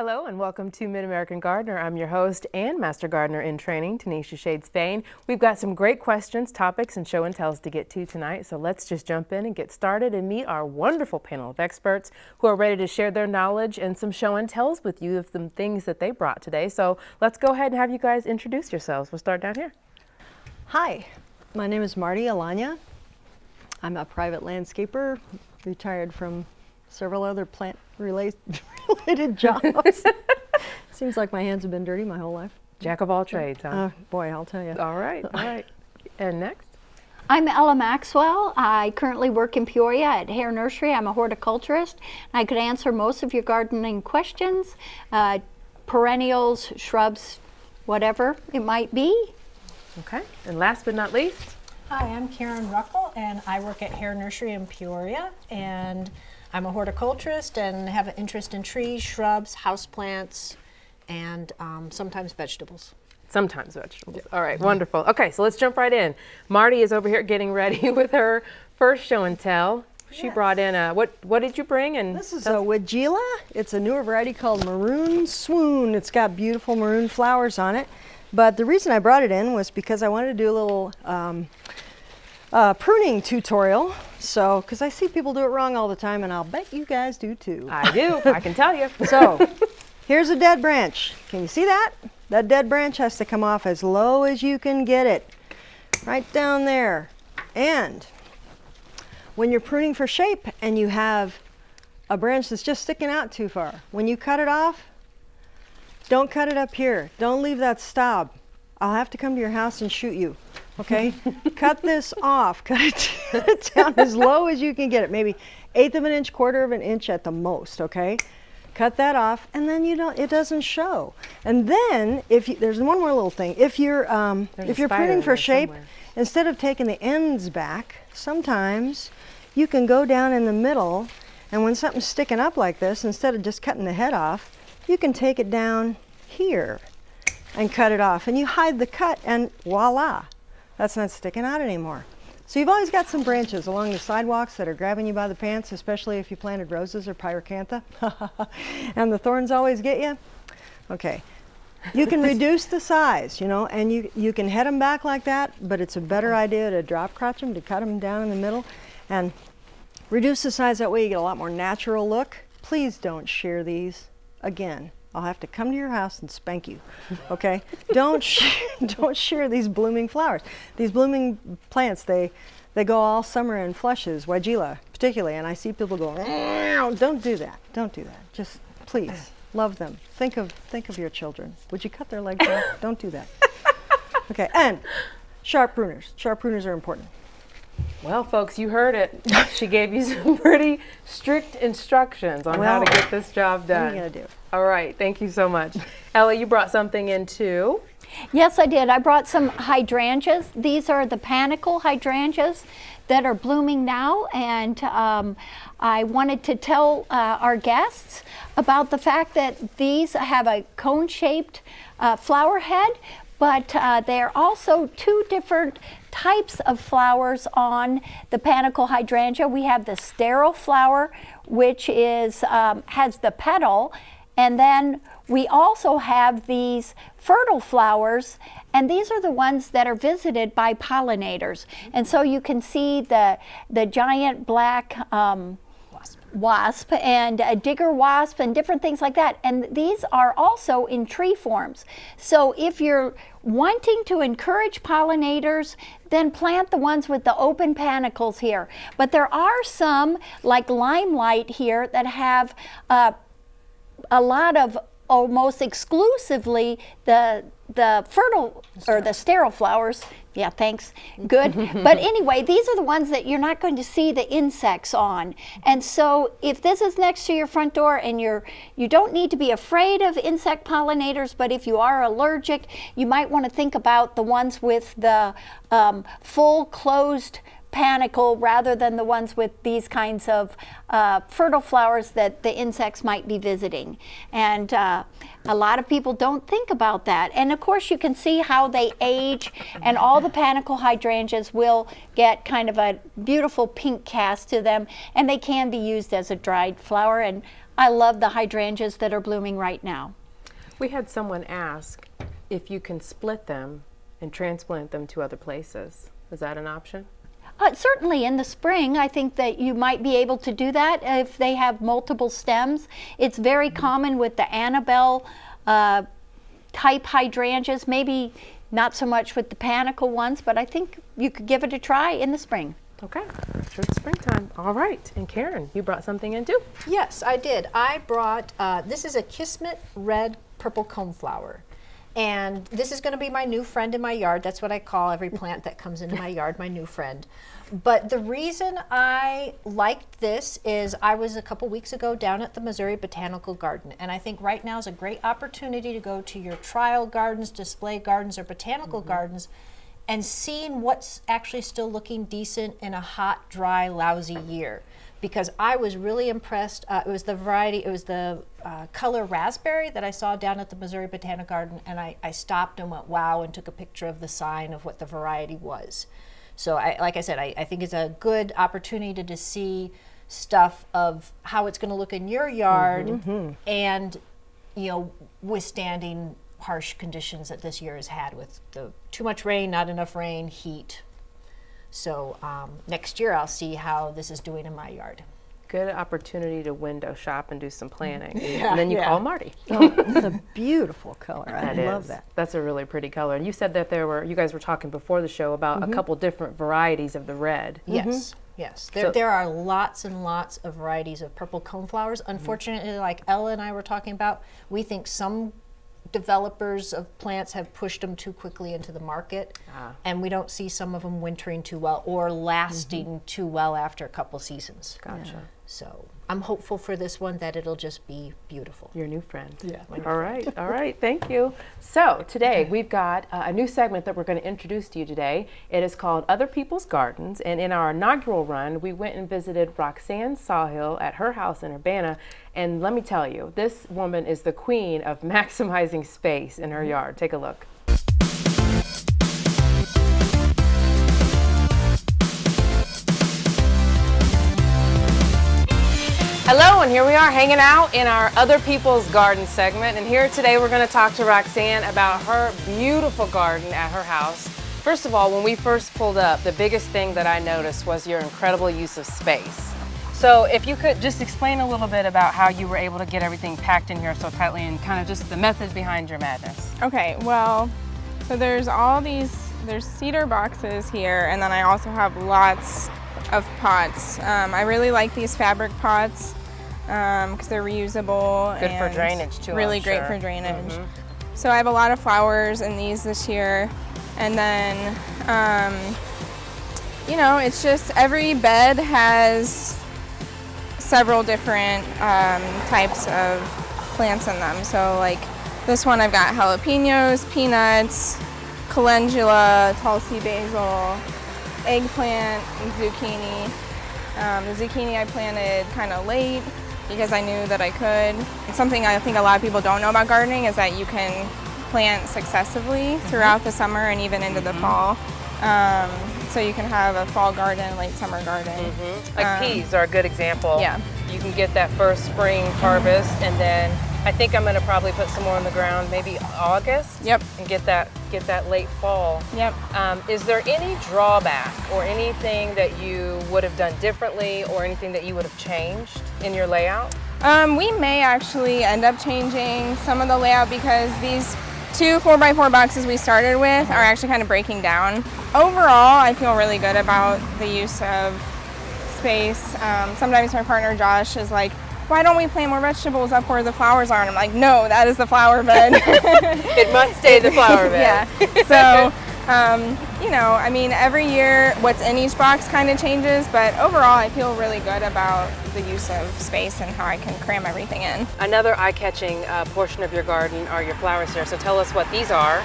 Hello and welcome to Mid-American Gardener. I'm your host and Master Gardener in Training, Tanisha Shade Spain. We've got some great questions, topics, and show and tells to get to tonight, so let's just jump in and get started and meet our wonderful panel of experts who are ready to share their knowledge and some show and tells with you of some things that they brought today. So let's go ahead and have you guys introduce yourselves. We'll start down here. Hi, my name is Marty Alanya. I'm a private landscaper, retired from several other plant related jobs. Seems like my hands have been dirty my whole life. Jack of all trades, huh? Uh, boy, I'll tell you. All right, all right. And next? I'm Ella Maxwell. I currently work in Peoria at Hoerr Nursery. I'm a horticulturist. I could answer most of your gardening questions, uh, perennials, shrubs, whatever it might be. Okay, and last but not least? Hi, I'm Karen Ruckel, and I work at Hoerr Nursery in Peoria, and I'm a horticulturist and have an interest in trees, shrubs, houseplants, and um, sometimes vegetables. Sometimes vegetables. All right, wonderful. Okay, so let's jump right in. Marty is over here getting ready with her first show and tell. She yes. brought in a, what What did you bring? And This is a Weigela. It's a newer variety called Maroon Swoon. It's got beautiful maroon flowers on it. But the reason I brought it in was because I wanted to do a little um, uh, pruning tutorial. So, because I see people do it wrong all the time, and I'll bet you guys do too. I do, I can tell you. so, here's a dead branch. Can you see that? That dead branch has to come off as low as you can get it. Right down there. And when you're pruning for shape and you have a branch that's just sticking out too far, when you cut it off, don't cut it up here. Don't leave that stub. I'll have to come to your house and shoot you okay? Cut this off, cut it down as low as you can get it, maybe eighth of an inch, quarter of an inch at the most, okay? Cut that off, and then you don't, it doesn't show. And then, if you, there's one more little thing. If you're, um, if you're pruning for shape, somewhere. instead of taking the ends back, sometimes you can go down in the middle, and when something's sticking up like this, instead of just cutting the head off, you can take it down here and cut it off. And you hide the cut, and voila, that's not sticking out anymore. So you've always got some branches along the sidewalks that are grabbing you by the pants, especially if you planted roses or pyracantha. and the thorns always get you. Okay. You can reduce the size, you know, and you, you can head them back like that, but it's a better idea to drop crotch them, to cut them down in the middle, and reduce the size. That way you get a lot more natural look. Please don't shear these again. I'll have to come to your house and spank you. Okay? don't don't shear these blooming flowers. These blooming plants, they they go all summer in flushes, Weigela particularly, and I see people go, don't do that. Don't do that. Just please love them. Think of think of your children. Would you cut their legs off? don't do that. Okay, and sharp pruners. Sharp pruners are important. Well, folks, you heard it. she gave you some pretty strict instructions on well, how to get this job done. What are you going to do? All right, thank you so much. Ella, you brought something in too. Yes, I did. I brought some hydrangeas. These are the panicle hydrangeas that are blooming now, and um, I wanted to tell uh, our guests about the fact that these have a cone-shaped uh, flower head, but uh, they're also two different types of flowers on the panicle hydrangea. We have the sterile flower, which is um, has the petal, and then we also have these fertile flowers, and these are the ones that are visited by pollinators. And so you can see the, the giant black um, wasp and a digger wasp and different things like that. And these are also in tree forms. So if you're wanting to encourage pollinators, then plant the ones with the open panicles here. But there are some, like limelight here, that have uh, a lot of almost exclusively the the fertile or the sterile flowers. Yeah, thanks. Good. but anyway, these are the ones that you're not going to see the insects on. And so if this is next to your front door and you're you don't need to be afraid of insect pollinators, but if you are allergic, you might want to think about the ones with the um, full closed panicle rather than the ones with these kinds of uh, fertile flowers that the insects might be visiting. And uh, a lot of people don't think about that. And of course you can see how they age and all the panicle hydrangeas will get kind of a beautiful pink cast to them and they can be used as a dried flower and I love the hydrangeas that are blooming right now. We had someone ask if you can split them and transplant them to other places. Is that an option? Uh, certainly in the spring, I think that you might be able to do that if they have multiple stems. It's very Mm-hmm. common with the Annabelle uh, type hydrangeas, maybe not so much with the panicle ones, but I think you could give it a try in the spring. Okay, sure it's springtime. All right, and Karen, you brought something in too? Yes, I did. I brought, uh, this is a Kismet red purple coneflower. And this is going to be my new friend in my yard. That's what I call every plant that comes into my yard, my new friend. But the reason I liked this is I was a couple weeks ago down at the Missouri Botanical Garden. And I think right now is a great opportunity to go to your trial gardens, display gardens, or botanical mm-hmm. gardens and seeing what's actually still looking decent in a hot, dry, lousy year. Because I was really impressed. Uh, it was the variety, it was the uh, color raspberry that I saw down at the Missouri Botanic Garden, and I, I stopped and went wow and took a picture of the sign of what the variety was. So, I, like I said, I, I think it's a good opportunity to, to see stuff of how it's going to look in your yard and, you know, withstanding harsh conditions that this year has had with the too much rain, not enough rain, heat. So um, next year I'll see how this is doing in my yard. Good opportunity to window shop and do some planning. Yeah, and then you yeah. call Marty. It's a beautiful color. I That love is. that. That's a really pretty color. And you said that there were, you guys were talking before the show about Mm-hmm. a couple different varieties of the red. Yes, yes. There, So- there are lots and lots of varieties of purple coneflowers. Unfortunately, like Ella and I were talking about, we think some developers of plants have pushed them too quickly into the market, and we don't see some of them wintering too well or lasting too well after a couple seasons. Gotcha. So I'm hopeful for this one that it'll just be beautiful. Your new friend. Yeah, my new All right. All right. Thank you. So today we've got uh, a new segment that we're going to introduce to you today. It is called Other People's Gardens. And in our inaugural run, we went and visited Roxanne Sawhill at her house in Urbana. And let me tell you, this woman is the queen of maximizing space in her yard. Take a look. Hello, and here we are hanging out in our Other People's Garden segment. And here today we're going to talk to Roxanne about her beautiful garden at her house. First of all, when we first pulled up, the biggest thing that I noticed was your incredible use of space. So, if you could just explain a little bit about how you were able to get everything packed in here so tightly and kind of just the method behind your madness. Okay, well, so there's all these, there's cedar boxes here, and then I also have lots of pots. Um, I really like these fabric pots because they're reusable. Good for drainage, too, I'm Really great sure. For drainage. So I have a lot of flowers in these this year, and then, um, you know, it's just every bed has several different um, types of plants in them. So like this one I've got jalapenos, peanuts, calendula, Tulsi basil, eggplant, and zucchini. Um, the zucchini I planted kind of late because I knew that I could. It's something I think a lot of people don't know about gardening is that you can plant successively throughout the summer and even into the fall. Um, so you can have a fall garden, late summer garden. Like Um, peas are a good example. yeah. You can get that first spring harvest, and then I think I'm going to probably put some more on the ground, maybe August. Yep. And get that get that late fall. Yep. Um, is there any drawback or anything that you would have done differently, or anything that you would have changed in your layout? Um, we may actually end up changing some of the layout because these two 4x4 boxes we started with are actually kind of breaking down. Overall, I feel really good about the use of space. Um, sometimes my partner Josh is like, why don't we plant more vegetables up where the flowers are? And I'm like, no, that is the flower bed. It must stay the flower bed. yeah. So, um, you know, I mean, every year what's in each box kind of changes, but overall, I feel really good about the use of space and how I can cram everything in. Another eye-catching uh, portion of your garden are your flowers here. So tell us what these are.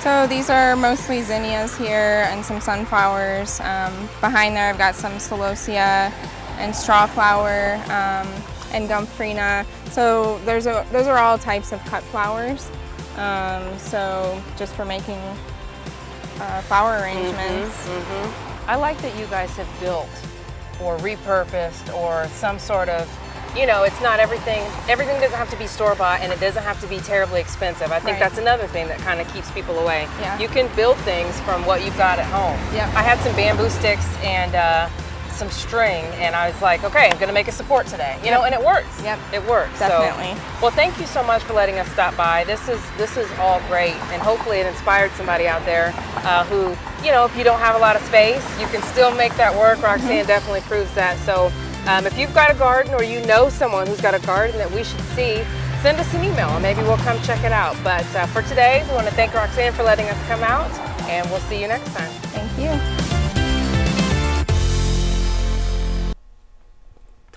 So these are mostly zinnias here and some sunflowers. Um, behind there, I've got some celosia and strawflower um, and gomphrena. So there's a, those are all types of cut flowers. Um, so just for making uh, flower arrangements. I like that you guys have built or repurposed or some sort of you know, it's not everything. Everything doesn't have to be store bought, and it doesn't have to be terribly expensive. I think Right. that's another thing that kind of keeps people away. Yeah. You can build things from what you've got at home. I had some bamboo sticks and uh, some string, and I was like, okay, I'm gonna make a support today. You know, and it works. Yep. It works. So- Definitely. well, thank you so much for letting us stop by. This is this is all great, and hopefully it inspired somebody out there uh, who, you know, if you don't have a lot of space, you can still make that work. Roxanne definitely proves that. So, um, if you've got a garden or you know someone who's got a garden that we should see, send us an email, and maybe we'll come check it out. But uh, for today, we want to thank Roxanne for letting us come out, and we'll see you next time. Thank you.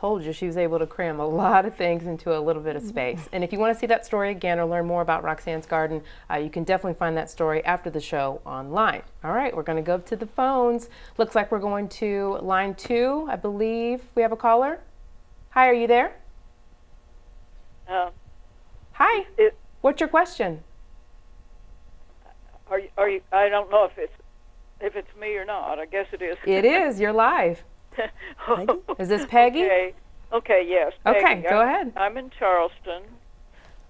Told you she was able to cram a lot of things into a little bit of space. And if you want to see that story again or learn more about Roxanne's garden, uh, you can definitely find that story after the show online. All right, we're going to go to the phones. Looks like we're going to line two. I believe we have a caller. Hi, are you there? Uh, Hi. it, What's your question? are you, are you? I don't know if it's if it's me or not. I guess it is. It is. You're live. Is this Peggy? okay. Okay. Yes. Okay, go I'm, ahead. I'm in Charleston.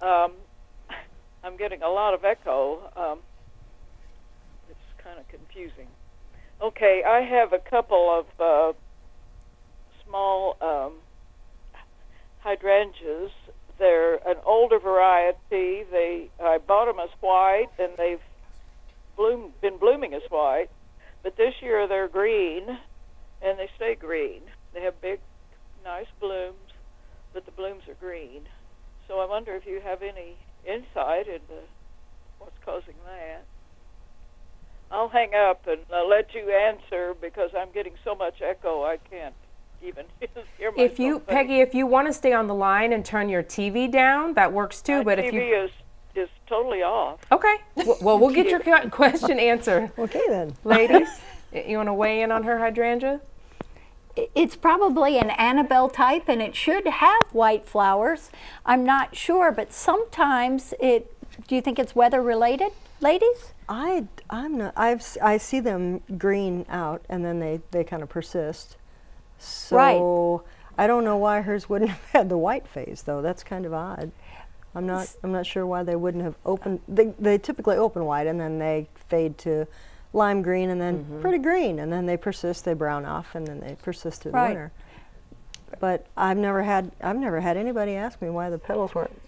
Um, I'm getting a lot of echo. Um, it's kind of confusing. Okay, I have a couple of uh, small um, hydrangeas. They're an older variety. They I bought them as white, and they've bloom, been blooming as white. But this year they're green, and they stay green. They have big, nice blooms, but the blooms are green. So I wonder if you have any insight into what's causing that. I'll hang up and uh, let you answer because I'm getting so much echo I can't even hear myself. If you, think. Peggy, if you want to stay on the line and turn your TV down, that works too. My but TV if you, TV is is totally off. okay, W- well, we'll get your question answered. Okay then. Ladies, you want to weigh in on her hydrangea? It's probably an Annabelle type and it should have white flowers. I'm not sure, but sometimes it, do you think it's weather related, ladies? I I'm not. I've s- I see them green out and then they they kind of persist. So Right. I don't know why hers wouldn't have had the white phase though. That's kind of odd. I'm not I'm not sure why they wouldn't have opened. They they typically open white and then they fade to lime green and then Mm-hmm. pretty green and then they persist. They brown off and then they persist through Right. the winter. But I've never had I've never had anybody ask me why the petals weren't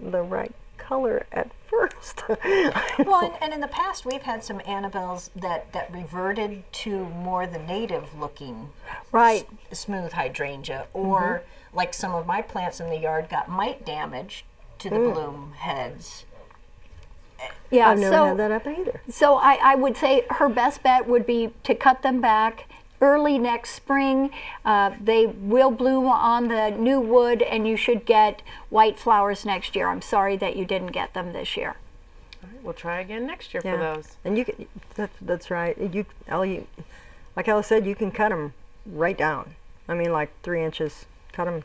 the right color at first. Well, and, and in the past, we've had some Annabelles that, that reverted to more the native looking Right. smooth hydrangea, or Mm-hmm. like some of my plants in the yard got mite damage to the bloom heads. Yeah, I've never so, had that up either. so I, I would say her best bet would be to cut them back early next spring. Uh, they will bloom on the new wood and you should get white flowers next year. I'm sorry that you didn't get them this year. We'll try again next year for those. And you can, that, that's right. You, Ellie, you, like Ella said, you can cut them right down. I mean, like three inches. Cut them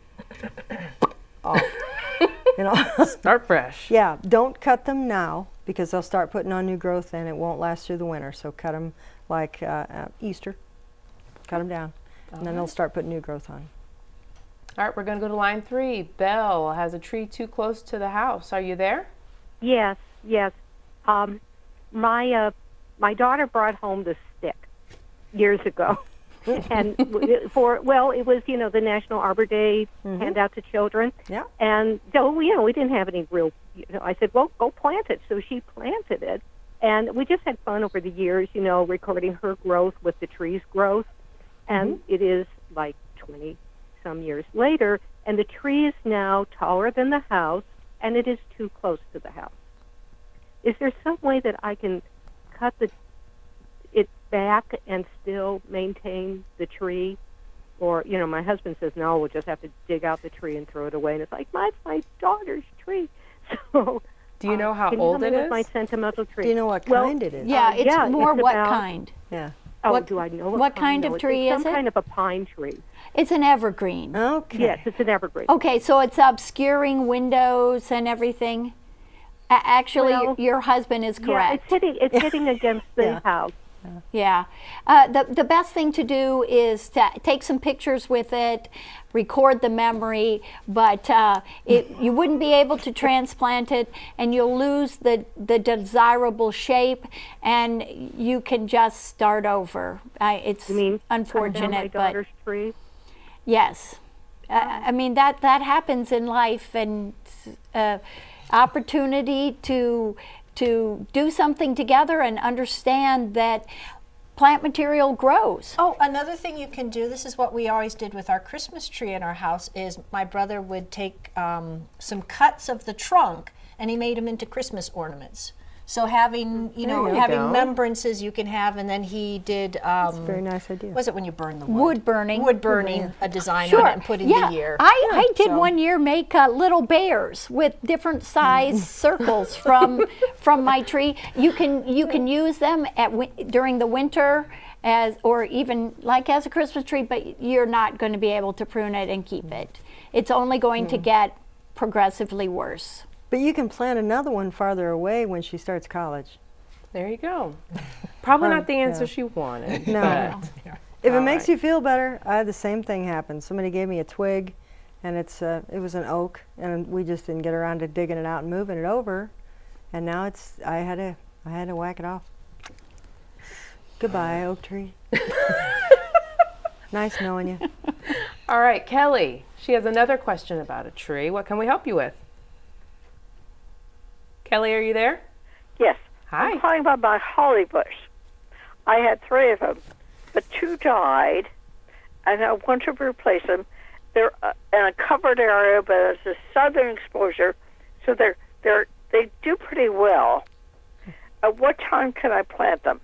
off. you know. Start fresh. yeah. Don't cut them now because they'll start putting on new growth and it won't last through the winter. So cut them like uh, uh, Easter. Cut them down, and then they'll start putting new growth on. All right, we're going to go to line three. Belle has a tree too close to the house. Are you there? Yes, yes. Um, my uh, my daughter brought home the stick years ago, and for well, it was you know the National Arbor Day handout to children. Yeah. And so you know we didn't have any real. You know, I said, well, go plant it. So she planted it, and we just had fun over the years. You know, recording her growth with the tree's growth, and it is like twenty some years later, and the tree is now taller than the house, and it is too close to the house. Is there some way that I can cut the it back and still maintain the tree? Or you know, my husband says no. We'll just have to dig out the tree and throw it away. And it's like my my daughter's tree. So Do you know how can old tell it is? my sentimental tree? Do you know what Well, kind it is? Yeah, Uh, it's yeah, more it's what about- kind? Yeah. Oh, what- do I know what kind of tree it's is some it? kind of a pine tree. It's an evergreen. Okay. Yes, it's an evergreen. Okay, so it's obscuring windows and everything. A- actually, Well, your husband is correct. Yeah, it's hitting it's hitting against the Yeah. house. Yeah. Uh, the, the best thing to do is to take some pictures with it, record the memory, but uh, it, you wouldn't be able to transplant it and you'll lose the, the desirable shape and you can just start over. Uh, it's You mean cut down my unfortunate, but tree? yes. Uh, I mean, that, that happens in life and uh, opportunity to, to do something together and understand that plant material grows. Oh, another thing you can do, this is what we always did with our Christmas tree in our house, is my brother would take um, some cuts of the trunk and he made them into Christmas ornaments. So having, you know, you having go. remembrances you can have, and then he did, um, Very nice idea. was it when you burn the wood? Wood burning. Wood burning, a design Sure. on it and put in yeah. the year. I, I did So- one year make uh, little bears with different size circles from from my tree. You can you can use them at during the winter as or even like as a Christmas tree, but you're not going to be able to prune it and keep it. It's only going to get progressively worse. But you can plant another one farther away when she starts college. There you go. Probably Um, not the answer yeah. she wanted. No. If it makes right. you feel better, I had the same thing happen. Somebody gave me a twig, and it's uh, it was an oak, and we just didn't get around to digging it out and moving it over, and now it's I had to I had to whack it off. Goodbye, oak tree. nice knowing you. All right, Kelly. She has another question about a tree. What can we help you with? Kelly, are you there? Yes. Hi. I'm calling about my holly bush. I had three of them, but two died, and I want to replace them. They're uh, in a covered area, but it's a southern exposure, so they're they're they do pretty well. At what time can I plant them?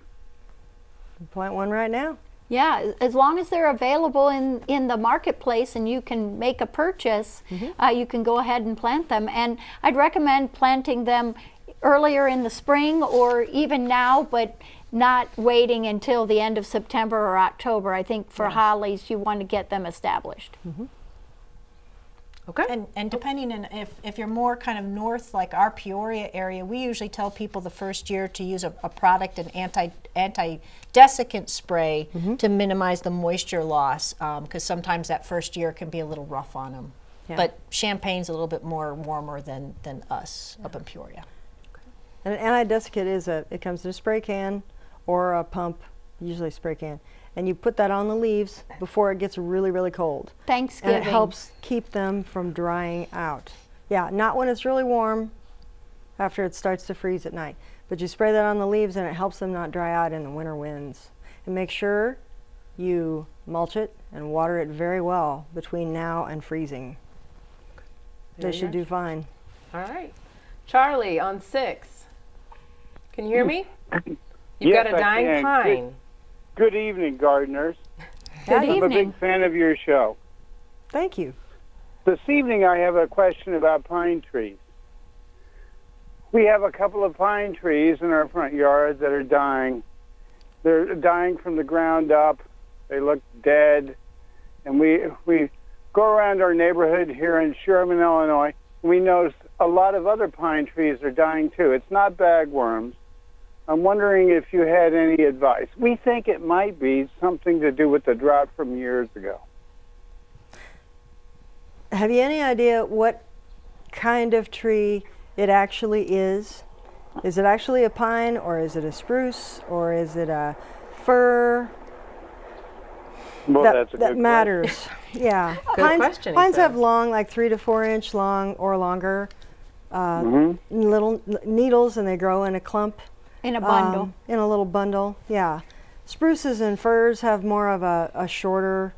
Plant one right now. Yeah, as long as they're available in, in the marketplace and you can make a purchase, uh, you can go ahead and plant them. And I'd recommend planting them earlier in the spring or even now, but not waiting until the end of September or October. I think for hollies, you want to get them established. Okay. And, and depending on if, if you're more kind of north, like our Peoria area, we usually tell people the first year to use a, a product, an anti anti desiccant spray mm-hmm. to minimize the moisture loss, um, because sometimes that first year can be a little rough on them. But Champaign's a little bit more warmer than, than us up in Peoria. And an anti-desiccant is a it comes in a spray can or a pump, usually spray can, and you put that on the leaves before it gets really really cold. Thanksgiving. And it helps keep them from drying out. Yeah, not when it's really warm after it starts to freeze at night. But you spray that on the leaves and it helps them not dry out in the winter winds. And make sure you mulch it and water it very well between now and freezing. Very They should do fine. All right. Charlie on six. Can you hear hmm. me? You've Yes, got a dying can. pine. Good evening, gardeners. Good I'm a big fan of your show. Thank you. This evening, I have a question about pine trees. We have a couple of pine trees in our front yard that are dying. They're dying from the ground up. They look dead. And we, we go around our neighborhood here in Sherman, Illinois. We notice a lot of other pine trees are dying too. It's not bagworms. I'm wondering if you had any advice. We think it might be something to do with the drought from years ago. Have you any idea what kind of tree it actually is? Is it actually a pine or is it a spruce or is it a fir? Well, that that's a that good matters. yeah. Good pines question, pines have long, like three to four inch long or longer, uh, Mm-hmm. little n- needles and they grow in a clump. In a bundle. um, in a little bundle, yeah. Spruces and firs have more of a, a shorter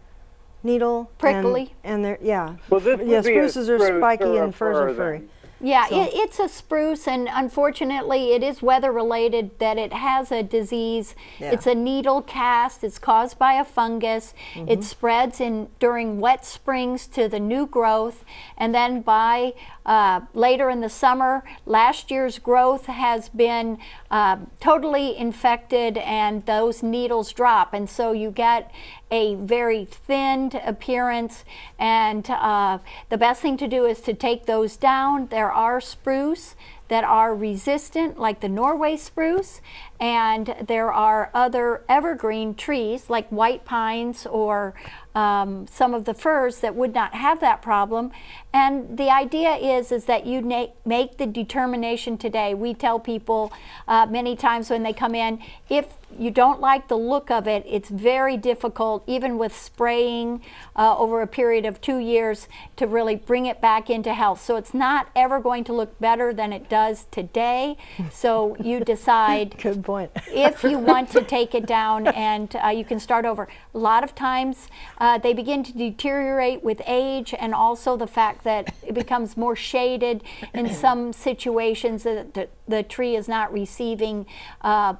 needle. Prickly. And, they're, yeah. Well, this yeah, would be a spruces are spiky and firs fir are furry. then. Yeah, So- it, it's a spruce, and unfortunately, it is weather related that it has a disease. Yeah. It's a needle cast. It's caused by a fungus. Mm-hmm. It spreads in during wet springs to the new growth, and then by uh, later in the summer, last year's growth has been uh, totally infected, and those needles drop, and so you get a very thinned appearance. And uh, the best thing to do is to take those down. There are spruce that are resistant, like the Norway spruce, and there are other evergreen trees like white pines or um, some of the firs that would not have that problem. And the idea is, is that you make the determination today. We tell people uh, many times when they come in, if you don't like the look of it, it's very difficult, even with spraying uh, over a period of two years, to really bring it back into health. So it's not ever going to look better than it does today. So you decide point. if you want to take it down and uh, you can start over. A lot of times uh, they begin to deteriorate with age and also the fact that it becomes more shaded in some situations that the, the tree is not receiving uh,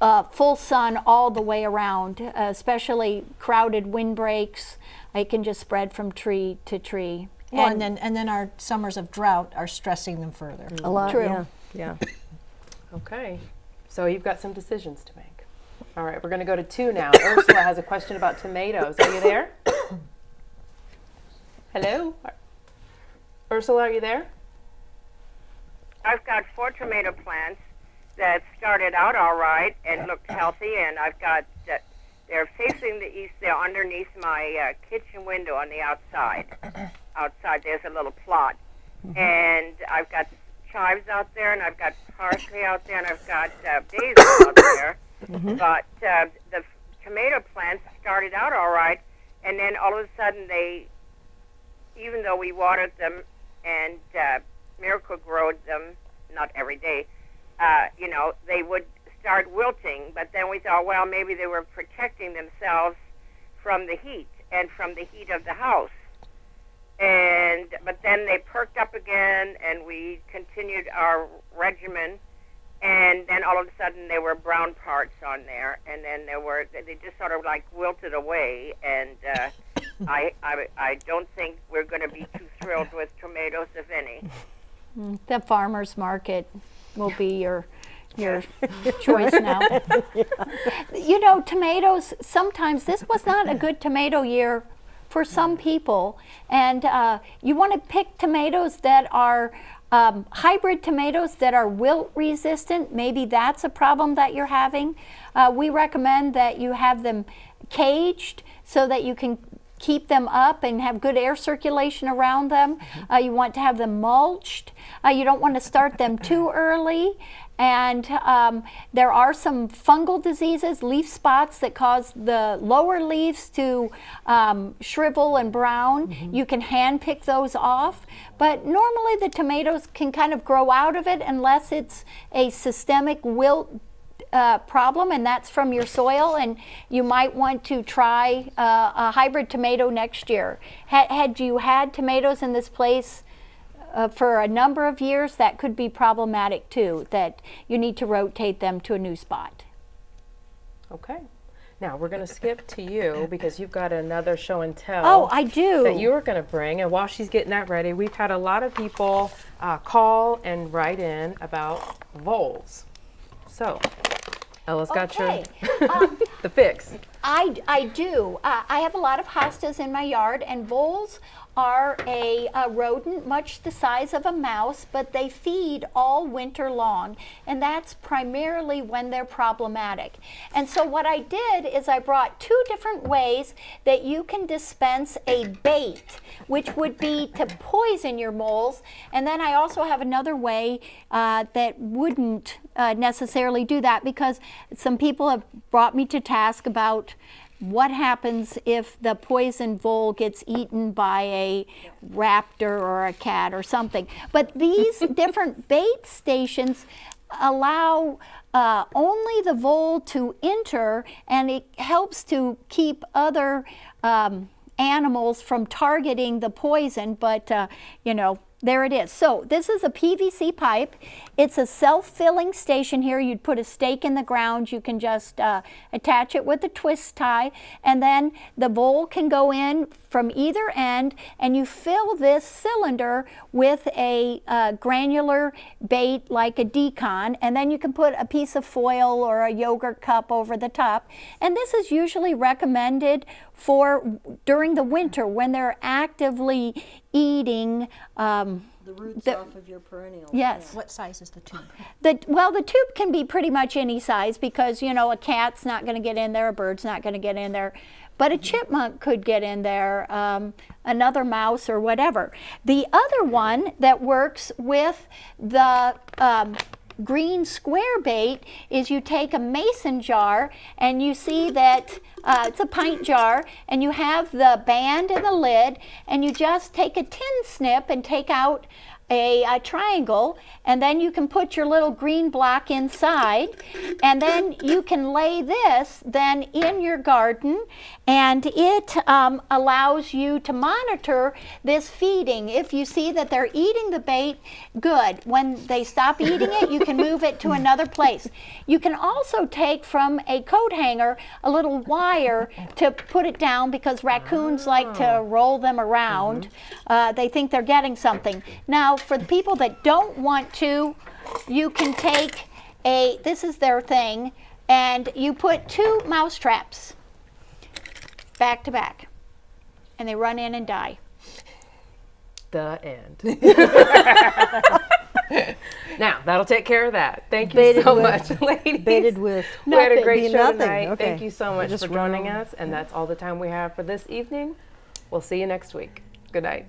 uh, full sun all the way around, uh, especially crowded windbreaks. It can just spread from tree to tree. Well, and, then and then our summers of drought are stressing them further. A lot, True. yeah. yeah. Okay, so you've got some decisions to make. All right, we're going to go to two now. Ursula has a question about tomatoes. Are you there? Hello? Ursula, are you there? I've got four tomato plants that started out all right and looked healthy, and I've got uh, they're facing the east. They're underneath my uh, kitchen window on the outside. outside, there's a little plot, mm-hmm. and I've got chives out there, and I've got parsley out there, and I've got uh, basil out there. Mm-hmm. But uh, the tomato plants started out all right, and then all of a sudden they, even though we watered them and uh, Miracle-Gro them, not every day, uh, you know, they would start wilting. But then we thought, well, maybe they were protecting themselves from the heat and from the heat of the house. And but then they perked up again, and we continued our regimen. And then all of a sudden, there were brown parts on there, and then there were they just sort of like wilted away. And uh, I, I I don't think we're going to be too thrilled with tomatoes, if any. The farmers market will be your your choice now. You know, tomatoes, sometimes this was not a good tomato year for some people. And uh, you want to pick tomatoes that are um, hybrid tomatoes that are wilt resistant. Maybe that's a problem that you're having. Uh, we recommend that you have them caged so that you can keep them up and have good air circulation around them. Mm-hmm. Uh, you want to have them mulched. Uh, you don't want to start them too early. And um, there are some fungal diseases, leaf spots that cause the lower leaves to um, shrivel and brown. Mm-hmm. You can hand pick those off. But normally the tomatoes can kind of grow out of it unless it's a systemic wilt uh, problem and that's from your soil and you might want to try uh, a hybrid tomato next year. Had, had you had tomatoes in this place uh, for a number of years, that could be problematic too, that you need to rotate them to a new spot. Okay. Now we're going to skip to you because you've got another show and tell. Oh, I do. That you are going to bring. And while she's getting that ready, we've had a lot of people uh, call and write in about voles. So Ella's got okay. your um, the fix. I, I do. Uh, I have a lot of hostas in my yard, and voles are a, a, rodent much the size of a mouse, but they feed all winter long, and that's primarily when they're problematic. And so what I did is I brought two different ways that you can dispense a bait, which would be to poison your moles, and then I also have another way uh, that wouldn't uh, necessarily do that because some people have brought me to task about what happens if the poison vole gets eaten by a raptor or a cat or something. But these different bait stations allow uh, only the vole to enter and it helps to keep other um, animals from targeting the poison, but uh, you know, there it is. So this is a PVC pipe. It's a self-filling station here. You'd put a stake in the ground. You can just uh, attach it with a twist tie and then the vole can go in from either end and you fill this cylinder with a uh, granular bait like a d-CON and then you can put a piece of foil or a yogurt cup over the top. And this is usually recommended for during the winter when they're actively eating um, The roots The- off of your perennials. Yes. What size is the tube? The, well, the tube can be pretty much any size because, you know, a cat's not going to get in there, a bird's not going to get in there, but a chipmunk could get in there, um, another mouse or whatever. The other one that works with the um, green square bait is you take a mason jar and you see that uh, it's a pint jar and you have the band and the lid and you just take a tin snip and take out a, a triangle and then you can put your little green block inside and then you can lay this then in your garden and it um, allows you to monitor this feeding. If you see that they're eating the bait good. When they stop eating it you can move it to another place. You can also take from a coat hanger a little wire to put it down because raccoons like to roll them around. Uh, they think they're getting something. Now for the people that don't want to you can take a this is their thing and you put two mouse traps back to back and they run in and die The end. now that'll take care of that. Thank you Baited so with- much, ladies. Baited with we had a great show nothing. tonight. Okay. Thank you so much Just for joining us, and that's all the time we have for this evening. We'll see you next week. Good night.